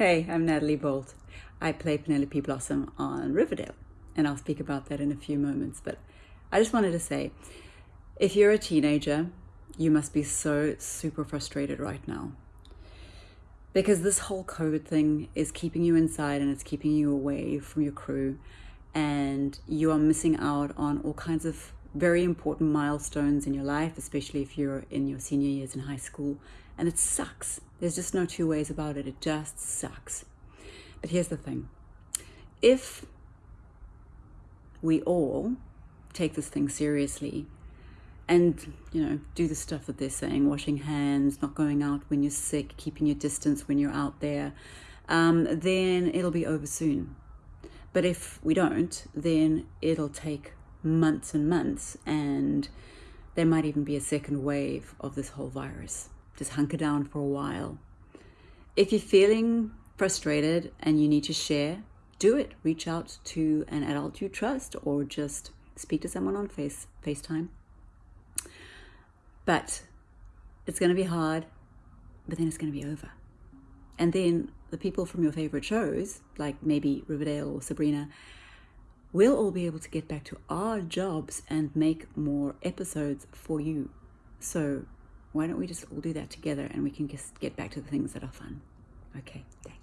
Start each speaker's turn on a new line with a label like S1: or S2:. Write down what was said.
S1: Hey, I'm Nathalie Boltt. I play Penelope Blossom on Riverdale, and I'll speak about that in a few moments. But I just wanted to say if you're a teenager, you must be so super frustrated right now. Because this whole COVID thing is keeping you inside and it's keeping you away from your crew, and you are missing out on all kinds of very important milestones in your life, especially if you're in your senior years in high school. And it sucks. There's just no two ways about it. It just sucks. But here's the thing if we all take this thing seriously and you know do the stuff that they're saying washing hands not going out when you're sick keeping your distance when you're out there um, then it'll be over soon but if we don't then it'll take months and months and there might even be a second wave of this whole virus just hunker down for a while. If you're feeling frustrated and you need to share do it. Reach out to an adult you trust or just speak to someone on face facetime. But it's going to be hard but then it's going to be over. And then the people from your favorite shows like maybe riverdale or sabrina we'll all be able to get back to our jobs and make more episodes for you. So why don't we just all do that together and we can just get back to the things that are fun. Okay, thanks.